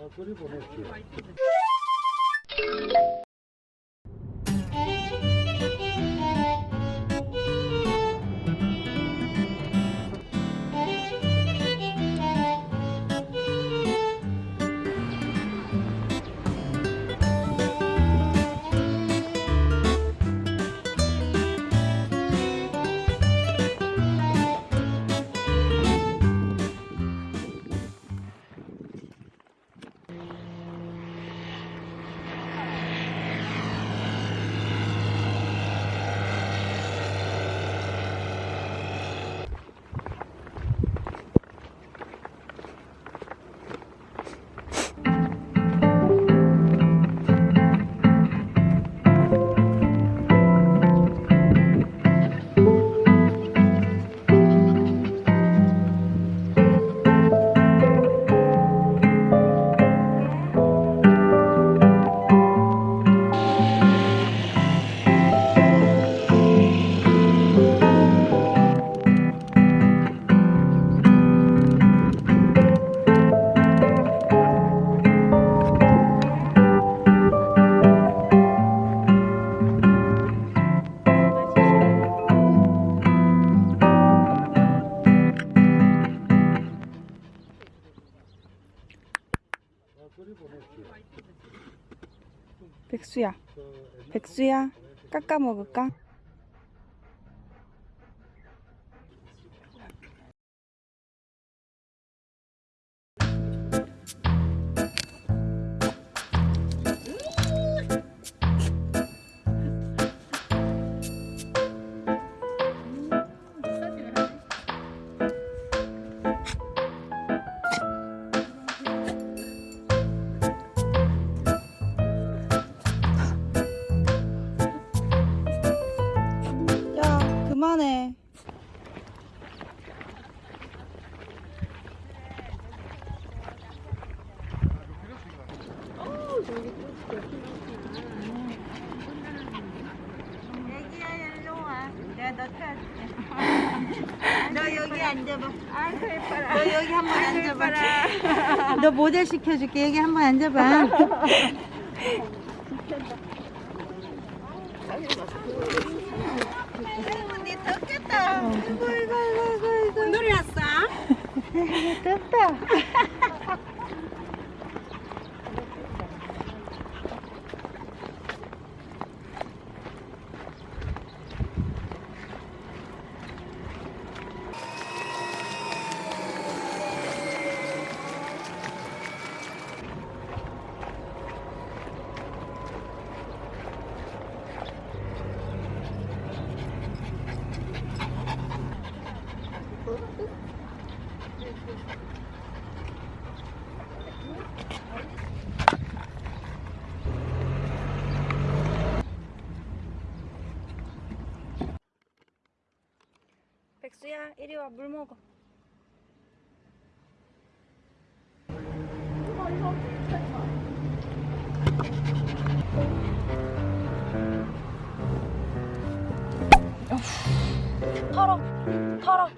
아, 그리 백수야, 백수야, 깎아 먹을까? 그만해. 너 여기 앉아봐. 아이고 예뻐라. 너 여기 한 번 앉아봐. 너 모델 시켜줄게. 여기 한 번 앉아봐. 아이고 니 덥겠다. 아이고 아이고 아이고 아이고. 놀이 왔어? 덥다. 백수야 이리 와 물 먹어. 털어 털어.